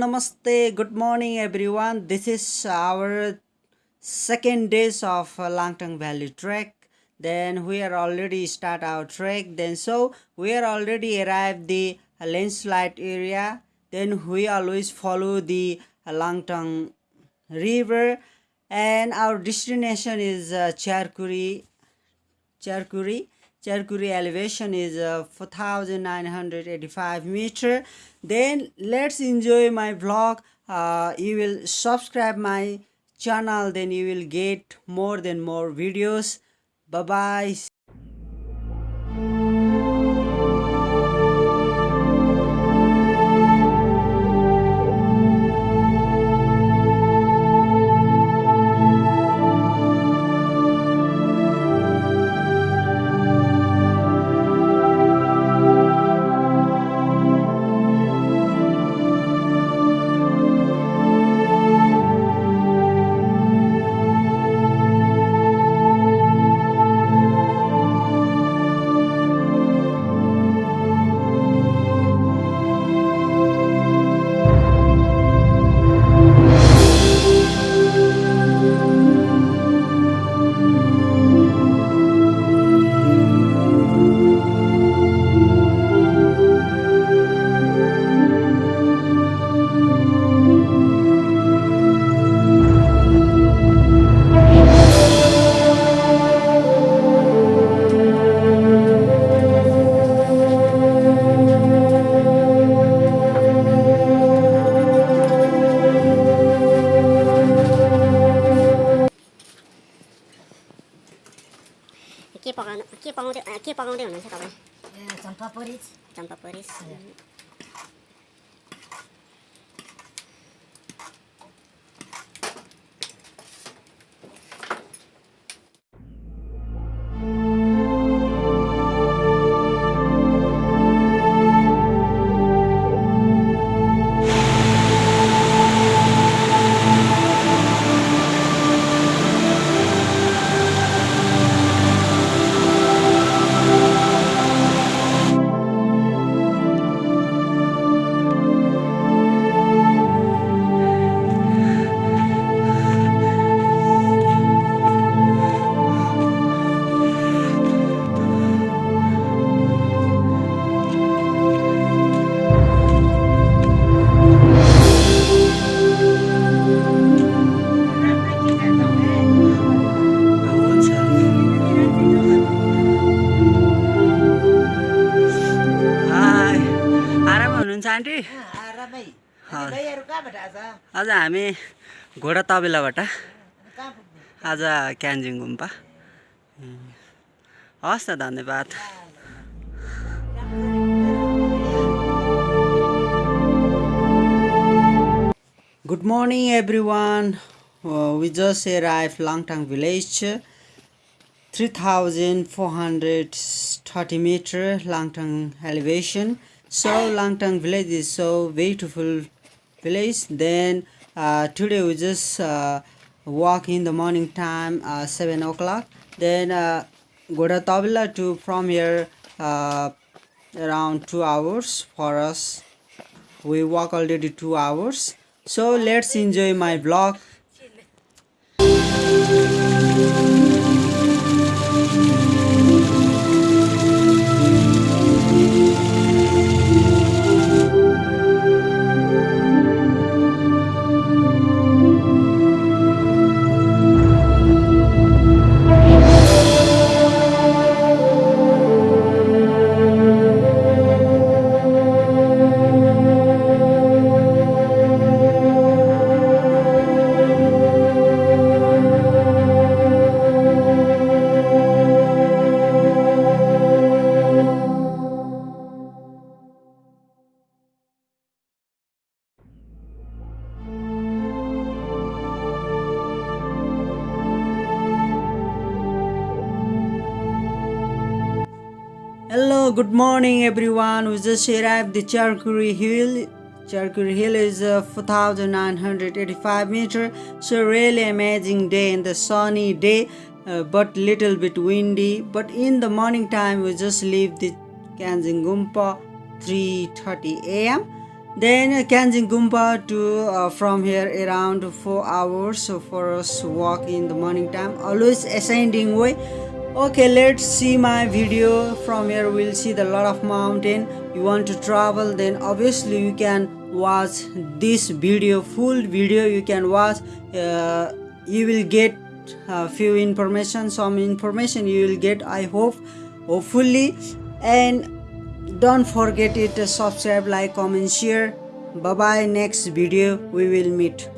Namaste, good morning everyone. This is our second days of uh, Langtang Valley trek. Then we are already start our trek. Then so we are already arrived the landslide area. Then we always follow the uh, river and our destination is uh, Charkuri. Charkuri. Charkuri elevation is uh, 4985 meter. Then let's enjoy my vlog. Uh, you will subscribe my channel then you will get more than more videos. Bye bye. Okay, pa, okay, pa, dia pa, okay, pa, okay, pa, okay, pa, okay, pa, okay, pa, okay, आज हामी घोडा तबेलाबाट। आज क्यान्जिङ गुम्पा हस् त धन्यवाद। Good morning everyone just a brief Langtang village three thousand four hundred thirty metre Langtang elevation so Langtang village is so beautiful village. Then uh, today we just uh, walk in the morning time uh, 7 o'clock. Then uh, go to Tabila to from here uh, around 2 hours for us we walk already two hours so let's enjoy my vlog good morning everyone. We just arrived the Charkuri Hill. Charkuri Hill is uh, 4,985 meter. So really amazing day in the sunny day, uh, but little bit windy. But in the morning time, we just leave the Kyanjin Gompa 3:30 a.m. then uh, Kyanjin to uh, from here around four hours so for us walk in the morning time always ascending way okay let's see my video. From here we'll see the lot of mountain. You want to travel then obviously you can watch this video full video you can watch. Uh, you will get a few information some information you will get i hope hopefully. And don't forget it subscribe like comment share. Bye bye next video we will meet